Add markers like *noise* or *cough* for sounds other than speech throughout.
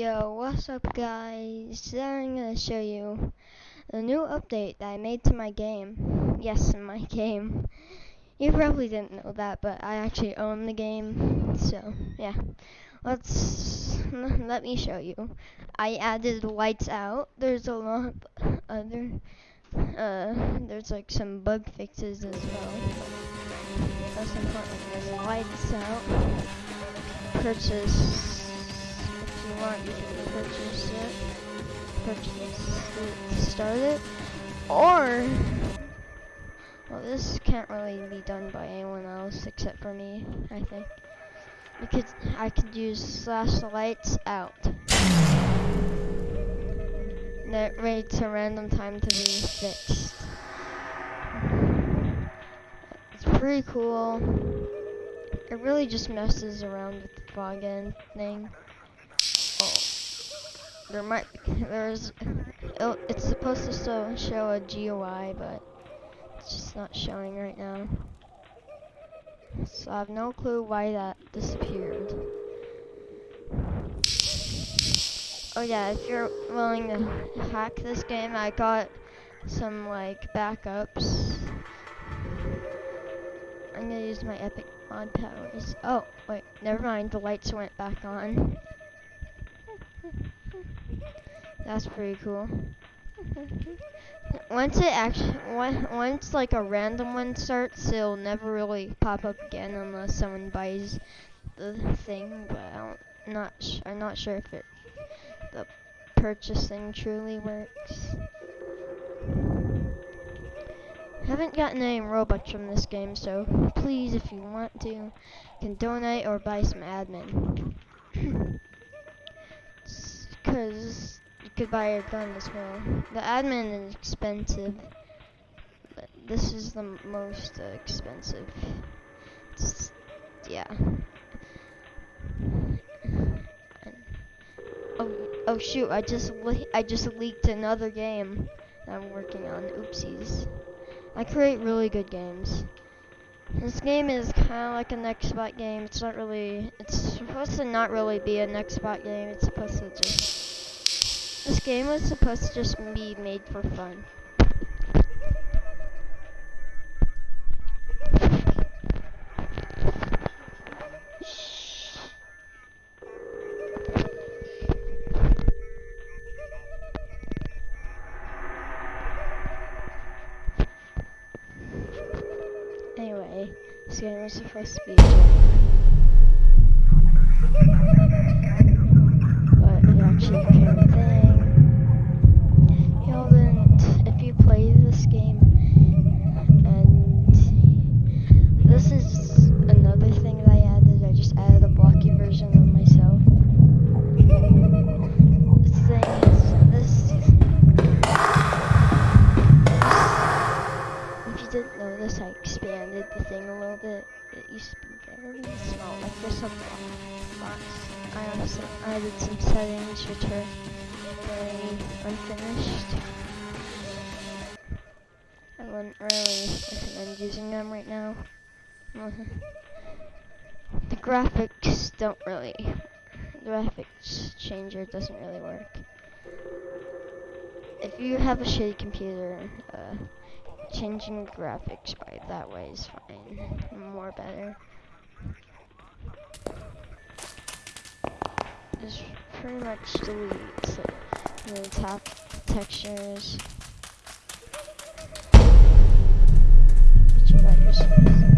Yo, what's up guys? Today I'm gonna show you a new update that I made to my game. Yes, my *laughs* game. You probably didn't know that, but I actually own the game. So, yeah. Let's, *laughs* let me show you. I added lights out. There's a lot of other, uh, there's like some bug fixes as well. Most important is lights out. Purchase want, you can purchase it, purchase it, start it, or, well this can't really be done by anyone else except for me, I think. Could, I could use slash lights out. That rates a random time to be fixed. It's pretty cool. It really just messes around with the fog end thing there might there's it's supposed to show, show a GUI but it's just not showing right now. So I have no clue why that disappeared. Oh yeah if you're willing to hack this game I got some like backups. I'm gonna use my epic mod powers. Oh wait never mind the lights went back on *laughs* that's pretty cool. once it actually, once like a random one starts, it'll never really pop up again unless someone buys the thing. But I am not, I'm not sure if it, the purchasing truly works. haven't gotten any Robux from this game, so please, if you want to, you can donate or buy some admin. Because you could buy a gun as well. The admin is expensive, but this is the most uh, expensive. It's, yeah. Oh, oh shoot! I just I just leaked another game that I'm working on. Oopsies. I create really good games. This game is kind of like an Xbox game. It's not really, it's supposed to not really be an Xbox game. It's supposed to just, this game was supposed to just be made for fun. Supposed to be But it unfinished. I wouldn't really recommend using them right now. *laughs* the graphics don't really, the graphics changer doesn't really work. If you have a shitty computer, uh, changing graphics by that way is fine. More better. Just pretty much delete so, the top textures. I have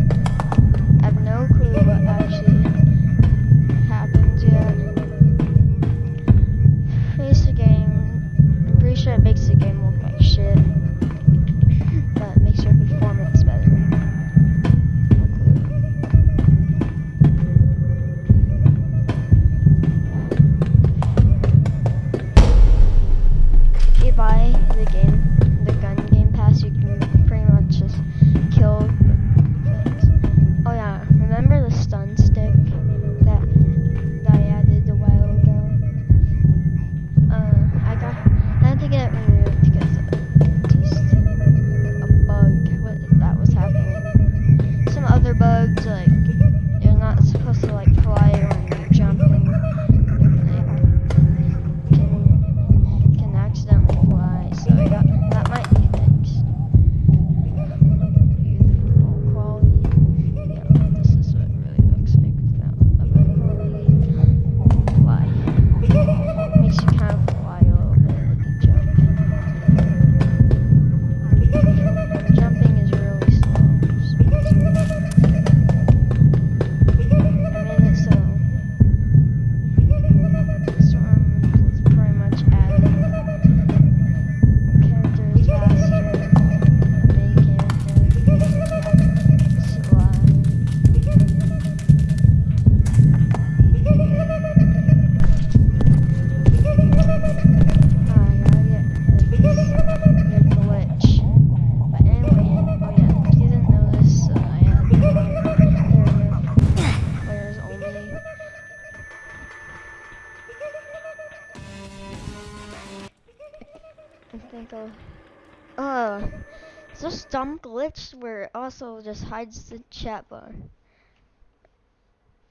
dumb glitch where it also just hides the chat bar.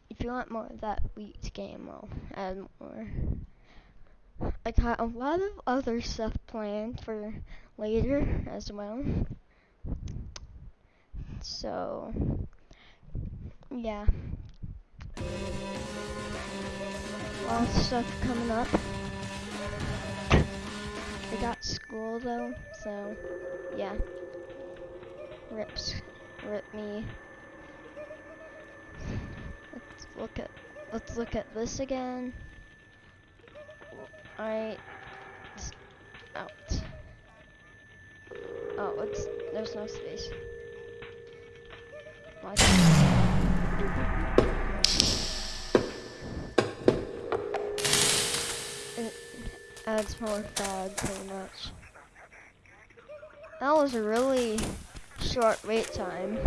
If you want more of that Wheat game, I'll add more. I got a lot of other stuff planned for later as well. So, yeah. Lots of stuff coming up. I got school though, so yeah. Rips, rip me. Let's look at let's look at this again. Alright. Out. Oh, it's there's no space. It adds more fog, pretty much. That was really short wait time.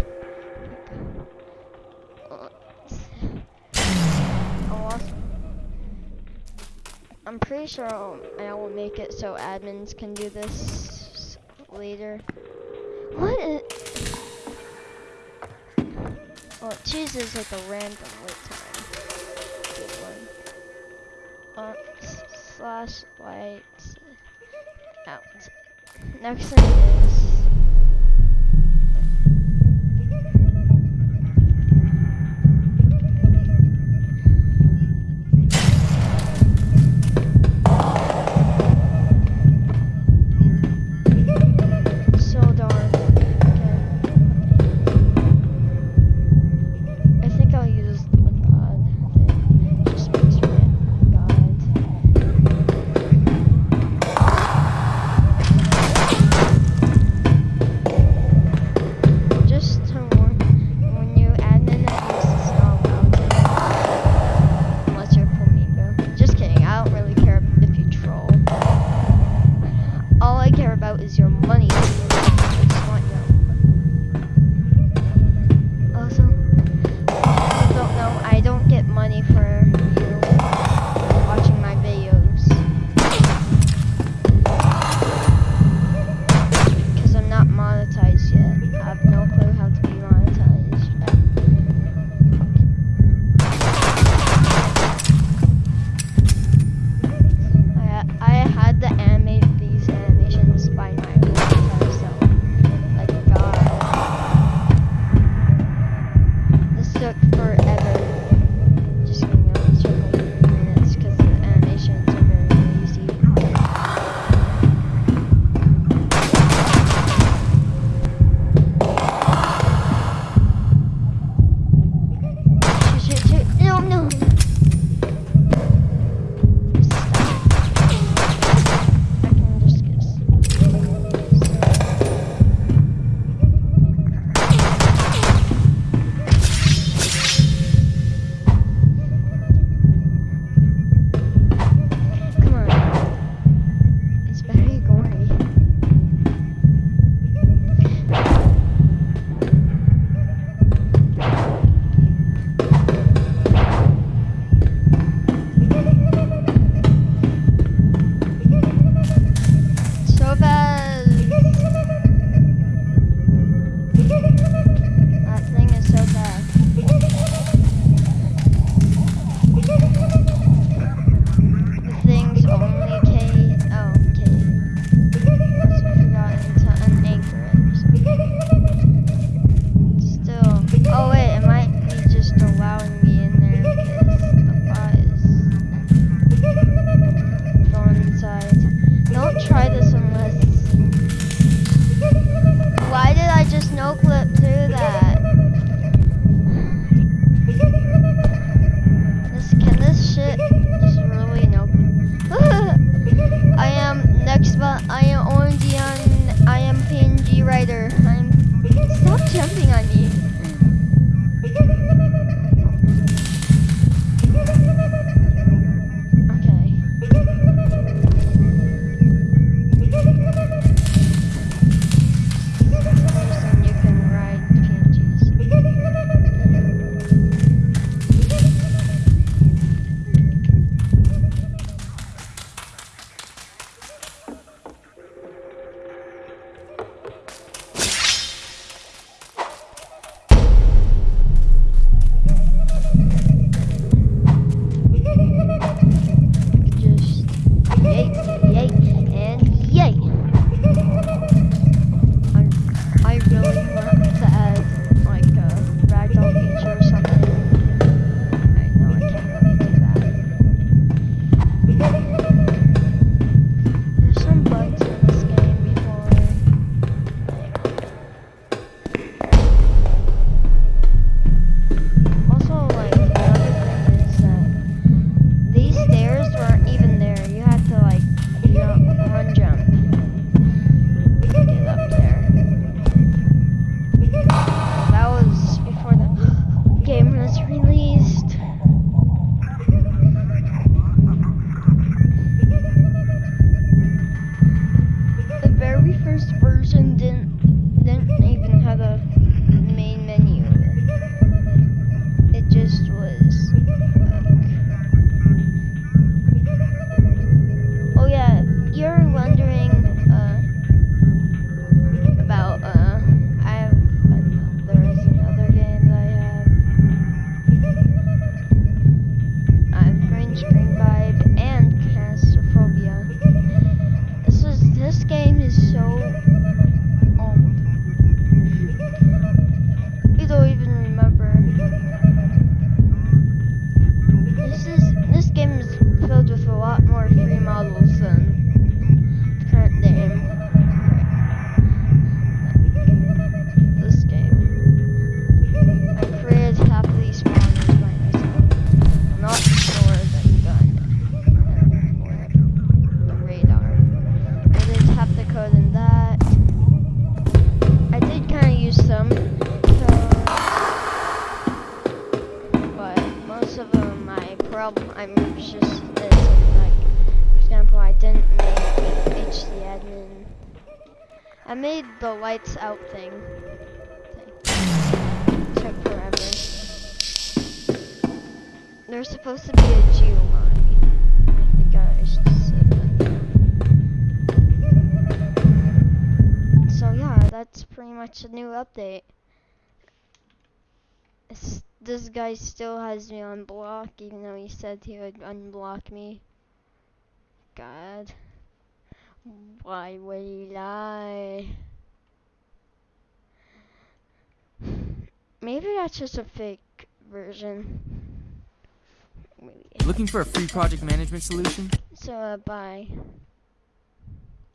Oh, I'm pretty sure I'll, I will make it so admins can do this later. What is... Well, it chooses like a random wait time. Uh, slash lights out. Next thing is... less of them, my problem. I'm just this. Like, for example, I didn't make HD admin. I made the lights out thing. thing. Took forever. There's supposed to be a geomod. I think I geoline. So yeah, that's pretty much a new update. It's this guy still has me on block, even though he said he would unblock me. God. Why would he lie? Maybe that's just a fake version. Maybe. Looking for a free project management solution? So, uh, bye.